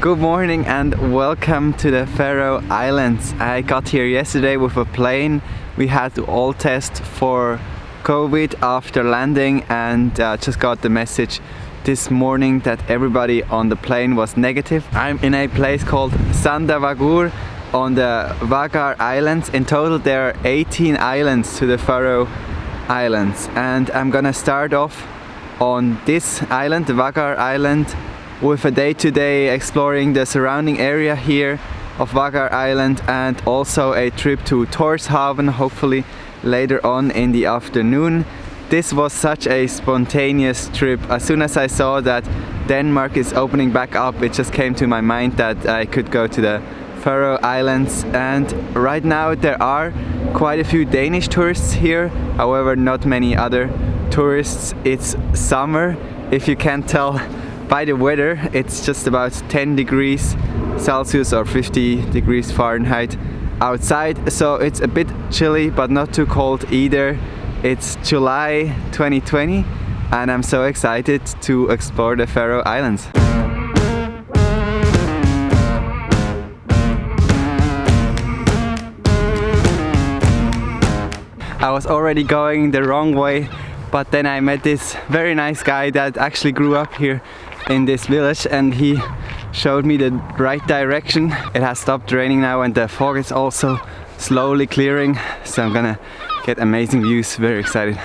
Good morning and welcome to the Faroe Islands. I got here yesterday with a plane. We had to all test for COVID after landing and uh, just got the message this morning that everybody on the plane was negative. I'm in a place called Sandavagur on the Vagar Islands. In total there are 18 islands to the Faroe Islands and I'm gonna start off on this island, the Vagar Island with a day-to-day -day exploring the surrounding area here of Vagar Island and also a trip to Torshavn hopefully later on in the afternoon. This was such a spontaneous trip. As soon as I saw that Denmark is opening back up it just came to my mind that I could go to the Faroe Islands and right now there are quite a few Danish tourists here however not many other tourists. It's summer if you can't tell by the weather it's just about 10 degrees Celsius or 50 degrees Fahrenheit outside so it's a bit chilly but not too cold either. It's July 2020 and I'm so excited to explore the Faroe Islands. I was already going the wrong way but then I met this very nice guy that actually grew up here in this village and he showed me the right direction. It has stopped raining now and the fog is also slowly clearing so I'm gonna get amazing views, very excited.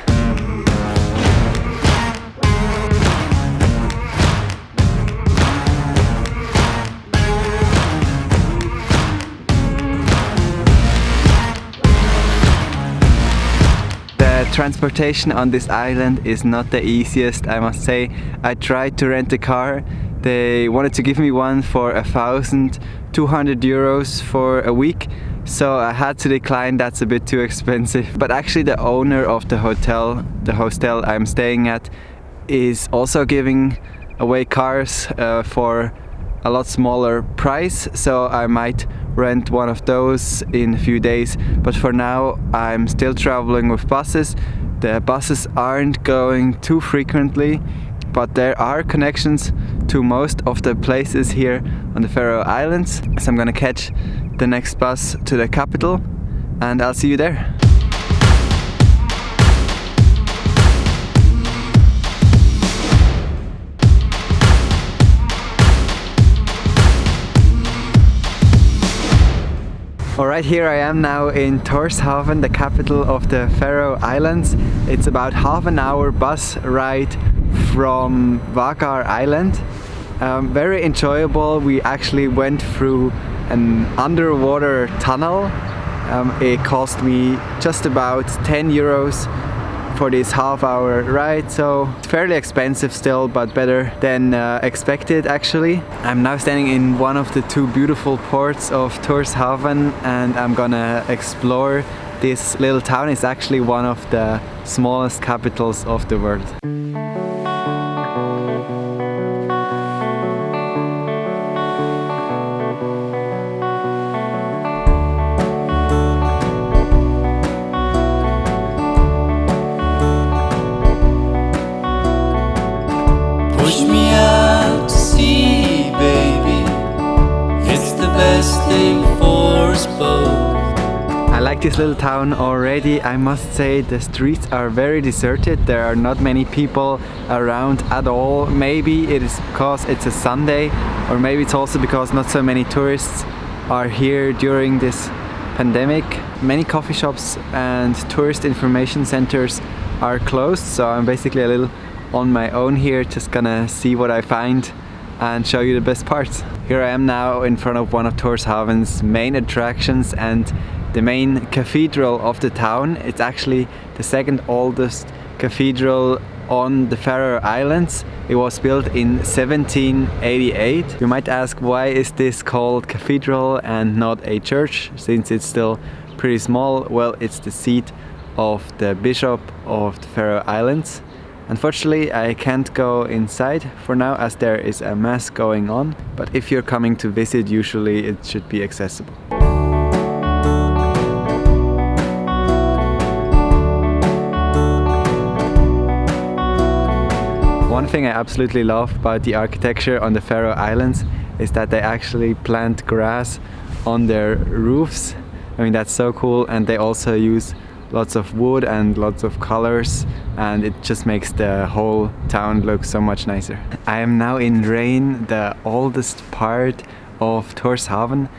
The transportation on this island is not the easiest I must say. I tried to rent a car they wanted to give me one for a thousand two hundred euros for a week so I had to decline. That's a bit too expensive. But actually the owner of the hotel the hostel I'm staying at is also giving away cars uh, for a lot smaller price. So I might rent one of those in a few days. But for now I'm still traveling with buses. The buses aren't going too frequently but there are connections to most of the places here on the Faroe Islands so I'm gonna catch the next bus to the capital and I'll see you there Alright, here I am now in Torshavn, the capital of the Faroe Islands. It's about half an hour bus ride from Vagar Island. Um, very enjoyable. We actually went through an underwater tunnel. Um, it cost me just about 10 euros for this half hour ride so it's fairly expensive still but better than uh, expected actually. I'm now standing in one of the two beautiful ports of Torshavn and I'm gonna explore this little town. It's actually one of the smallest capitals of the world. This little town already. I must say the streets are very deserted. There are not many people around at all. Maybe it is because it's a Sunday or maybe it's also because not so many tourists are here during this pandemic. Many coffee shops and tourist information centers are closed so I'm basically a little on my own here just gonna see what I find and show you the best parts. Here I am now in front of one of Torshavn's main attractions and the main cathedral of the town. It's actually the second oldest cathedral on the Faroe Islands. It was built in 1788. You might ask why is this called cathedral and not a church since it's still pretty small. Well, it's the seat of the Bishop of the Faroe Islands. Unfortunately, I can't go inside for now as there is a mass going on, but if you're coming to visit, usually it should be accessible. One thing I absolutely love about the architecture on the Faroe Islands is that they actually plant grass on their roofs. I mean that's so cool and they also use lots of wood and lots of colors and it just makes the whole town look so much nicer. I am now in Reyn, the oldest part of Tórshavn.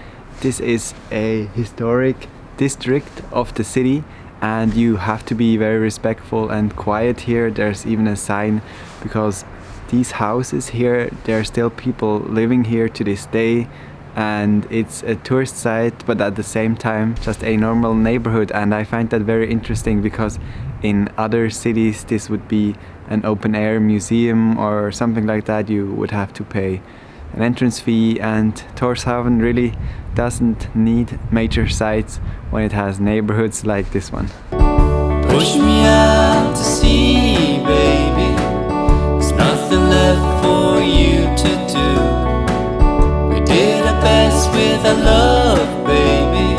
This is a historic district of the city and you have to be very respectful and quiet here. There's even a sign because these houses here, there are still people living here to this day and it's a tourist site but at the same time just a normal neighborhood. And I find that very interesting because in other cities this would be an open air museum or something like that. You would have to pay an entrance fee and Tórshavn really doesn't need major sites when it has neighborhoods like this one. Best with our love, baby.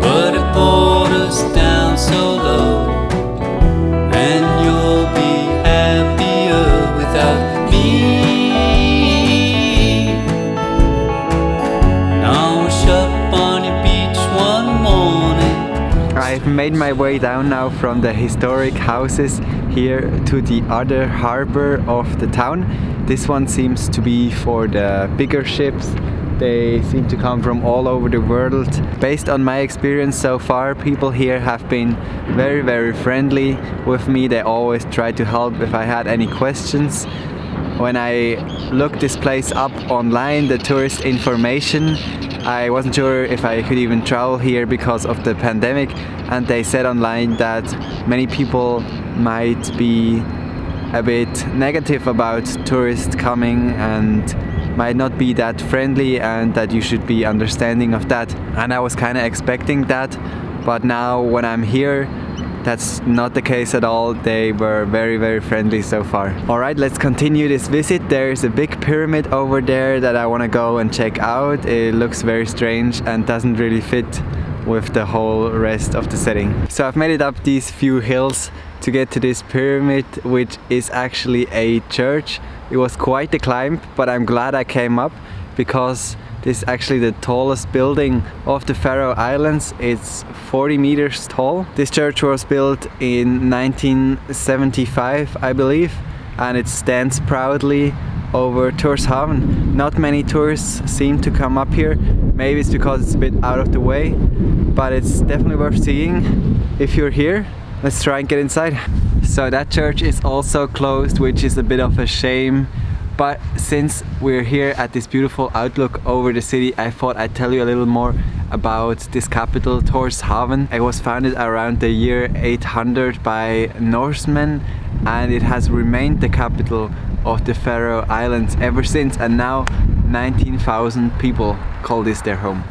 But it brought us down so low. And you'll be happier without me. I've made my way down now from the historic houses here to the other harbor of the town. This one seems to be for the bigger ships. They seem to come from all over the world. Based on my experience so far, people here have been very, very friendly with me. They always try to help if I had any questions. When I looked this place up online, the tourist information, I wasn't sure if I could even travel here because of the pandemic and they said online that many people might be a bit negative about tourists coming and might not be that friendly and that you should be understanding of that and I was kind of expecting that but now when I'm here that's not the case at all. They were very, very friendly so far. All right, let's continue this visit. There's a big pyramid over there that I want to go and check out. It looks very strange and doesn't really fit with the whole rest of the setting. So I've made it up these few hills to get to this pyramid, which is actually a church. It was quite the climb, but I'm glad I came up because this is actually the tallest building of the Faroe Islands. It's 40 meters tall. This church was built in 1975, I believe, and it stands proudly over Tórshavn. Not many tourists seem to come up here. Maybe it's because it's a bit out of the way, but it's definitely worth seeing if you're here. Let's try and get inside. So that church is also closed, which is a bit of a shame but since we're here at this beautiful outlook over the city, I thought I'd tell you a little more about this capital, Tórshavn. It was founded around the year 800 by Norsemen and it has remained the capital of the Faroe Islands ever since and now 19,000 people call this their home.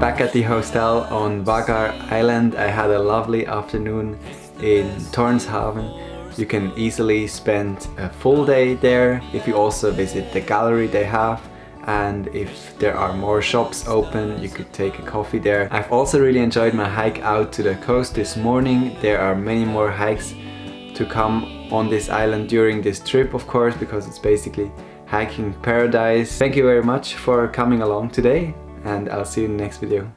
Back at the hostel on Vágar Island. I had a lovely afternoon in Tórshavn. You can easily spend a full day there if you also visit the gallery they have and if there are more shops open you could take a coffee there. I've also really enjoyed my hike out to the coast this morning. There are many more hikes to come on this island during this trip of course because it's basically hiking paradise. Thank you very much for coming along today and I'll see you in the next video.